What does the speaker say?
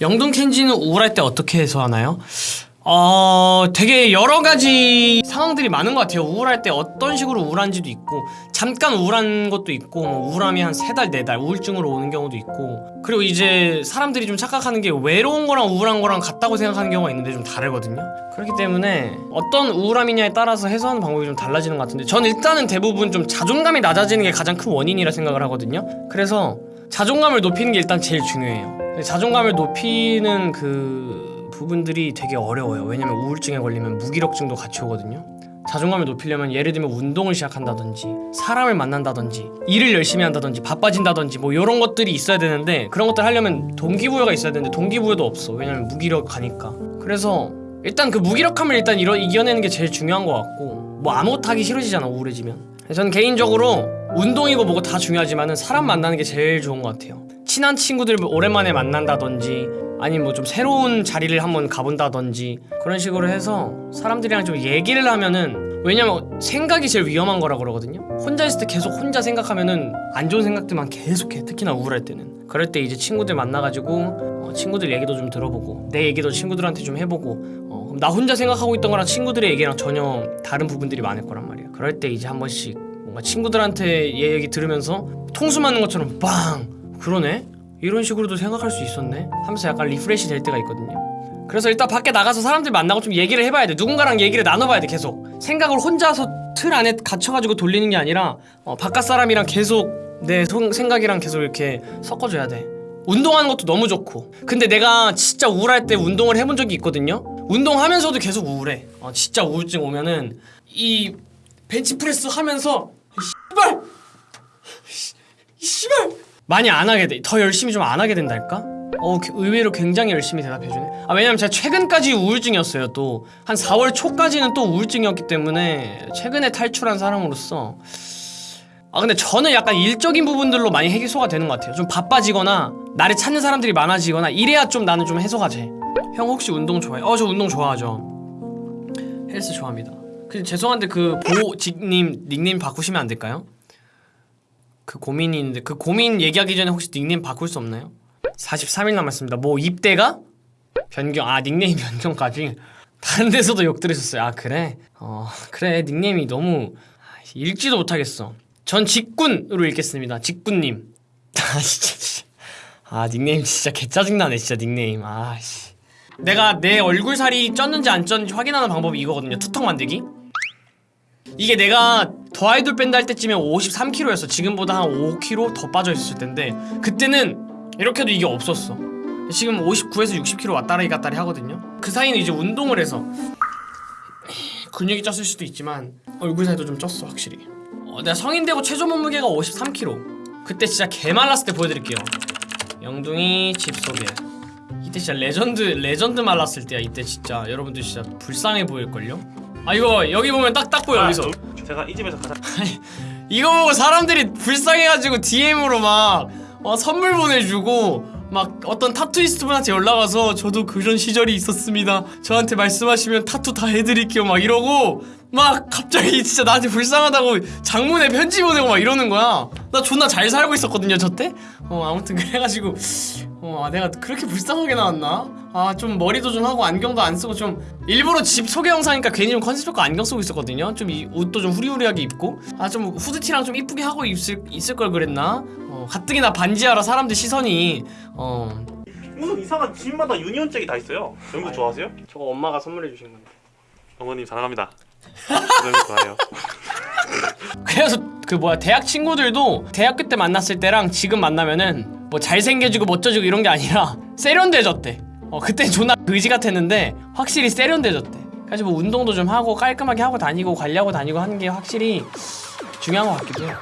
영동 켄지는 우울할 때 어떻게 해소하나요? 어, 되게 여러 가지 상황들이 많은 것 같아요. 우울할 때 어떤 식으로 우울한지도 있고, 잠깐 우울한 것도 있고, 뭐 우울함이 한 세 달, 네 달, 우울증으로 오는 경우도 있고, 그리고 이제 사람들이 좀 착각하는 게 외로운 거랑 우울한 거랑 같다고 생각하는 경우가 있는데 좀 다르거든요. 그렇기 때문에 어떤 우울함이냐에 따라서 해소하는 방법이 좀 달라지는 것 같은데, 전 일단은 대부분 좀 자존감이 낮아지는 게 가장 큰 원인이라 생각을 하거든요. 그래서 자존감을 높이는 게 일단 제일 중요해요. 자존감을 높이는 그 부분들이 되게 어려워요. 왜냐면 우울증에 걸리면 무기력증도 같이 오거든요. 자존감을 높이려면 예를 들면 운동을 시작한다든지 사람을 만난다든지 일을 열심히 한다든지 바빠진다든지 뭐 이런 것들이 있어야 되는데 그런 것들 하려면 동기부여가 있어야 되는데 동기부여도 없어. 왜냐면 무기력하니까. 그래서 일단 그 무기력함을 일단 이겨내는 게 제일 중요한 것 같고 뭐 아무것도 하기 싫어지잖아 우울해지면. 저는 개인적으로 운동이고 뭐고 다 중요하지만 은 사람 만나는 게 제일 좋은 것 같아요. 친한 친구들 오랜만에 만난다든지 아니면 뭐 좀 새로운 자리를 한번 가본다든지 그런 식으로 해서 사람들이랑 좀 얘기를 하면은 왜냐면 생각이 제일 위험한 거라 그러거든요. 혼자 있을 때 계속 혼자 생각하면은 안 좋은 생각들만 계속해. 특히나 우울할 때는. 그럴 때 이제 친구들 만나가지고 어, 친구들 얘기도 좀 들어보고 내 얘기도 친구들한테 좀 해보고 어, 나 혼자 생각하고 있던 거랑 친구들의 얘기랑 전혀 다른 부분들이 많을 거란 말이야 그럴 때 이제 한 번씩 뭔가 친구들한테 얘 얘기 들으면서 통수 맞는 것처럼 빵! 그러네? 이런 식으로도 생각할 수 있었네. 하면서 약간 refresh 될 때가 있거든요. 그래서 일단 밖에 나가서 사람들 만나고 좀 얘기를 해봐야 돼. 누군가랑 얘기를 나눠봐야 돼 계속. 생각을 혼자서 틀 안에 갇혀가지고 돌리는 게 아니라 어, 바깥 사람이랑 계속 내 성- 생각이랑 계속 이렇게 섞어줘야 돼. 운동하는 것도 너무 좋고. 근데 내가 진짜 우울할 때 운동을 해본 적이 있거든요? 운동하면서도 계속 우울해. 어, 진짜 우울증 오면은 이 벤치프레스 하면서 씨발 많이 안 하게 돼. 더 열심히 좀 안 하게 된달까? 어, 그- 의외로 굉장히 열심히 대답해주네. 아, 왜냐면 제가 최근까지 우울증이었어요, 또. 한 4월 초까지는 또 우울증이었기 때문에, 최근에 탈출한 사람으로서. 아, 근데 저는 약간 일적인 부분들로 많이 해소가 되는 것 같아요. 좀 바빠지거나, 나를 찾는 사람들이 많아지거나, 이래야 좀 나는 좀 해소가 돼. 형 혹시 운동 좋아해? 어, 저 운동 좋아하죠. 헬스 좋아합니다. 근데 죄송한데 그 보직님 닉네임 바꾸시면 안 될까요? 그 고민이 있는데 그 고민 얘기하기 전에 혹시 닉네임 바꿀 수 없나요? 43일 남았습니다. 뭐 입대가? 변경 아 닉네임 변경까지 다른 데서도 욕 들으셨어요. 아 그래? 어 그래 닉네임이 너무 아, 읽지도 못하겠어. 전 직군으로 읽겠습니다. 직군님. 아 진짜. 아 닉네임 진짜 개 짜증나네 진짜 닉네임. 아씨. 내가 내 얼굴 살이 쪘는지 안 쪘는지 확인하는 방법이 이거거든요. 투턱 만들기. 이게 내가 더 아이돌 밴드 할 때쯤에 53kg였어. 지금보다 한 5kg 더 빠져 있었을 텐데 그때는 이렇게 해도 이게 없었어. 지금 59에서 60kg 왔다리 갔다리 하거든요. 그 사이는 이제 운동을 해서 근육이 쪘을 수도 있지만 얼굴 살도 좀 쪘어 확실히. 어, 내가 성인 되고 최저 몸무게가 53kg 그때 진짜 개 말랐을 때 보여드릴게요. 영둥이 집 소개 이때 진짜 legend legend 말랐을 때야 이때 진짜. 여러분들 진짜 불쌍해 보일걸요? 아 이거 여기 보면 딱 딱 보여 여기서. 저- 제가 이 집에서 가장 이거 보고 사람들이 불쌍해가지고 DM으로 막 어, 선물 보내주고 막 어떤 tattooist 분한테 연락와서 저도 그런 시절이 있었습니다. 저한테 말씀하시면 타투 다 해드릴게요. 막 이러고 막 갑자기 진짜 나한테 불쌍하다고 장문에 편지 보내고 막 이러는 거야. 나 존나 잘 살고 있었거든요 저때? 어 아무튼 그래가지고 어 아, 내가 그렇게 불쌍하게 나왔나 아 좀 머리도 좀 하고 안경도 안 쓰고 좀 일부러 집 소개 영상이니까 괜히 좀 컨셉 잡고 안경 쓰고 있었거든요 좀 이 옷도 좀 후리후리하게 입고 아 좀 후드티랑 좀 이쁘게 하고 있을 있을 걸 그랬나 어 가뜩이나 반지하라 사람들 시선이 어 무슨 이상한 집마다 유니온잭이 다 있어요. 영국 좋아하세요? 저거 엄마가 선물해 주신 건데 어머님 사랑합니다. 영국 좋아해요. 그래서 그 뭐야 대학 친구들도 대학교 때 만났을 때랑 지금 만나면은 뭐 잘생겨지고 멋져지고 이런 게 아니라 세련돼졌대. 어 그때 존나 의지 같았는데 확실히 세련돼졌대. 사실 뭐 운동도 좀 하고 깔끔하게 하고 다니고 관리하고 다니고 하는 게 확실히 중요한 것 같기도 해요.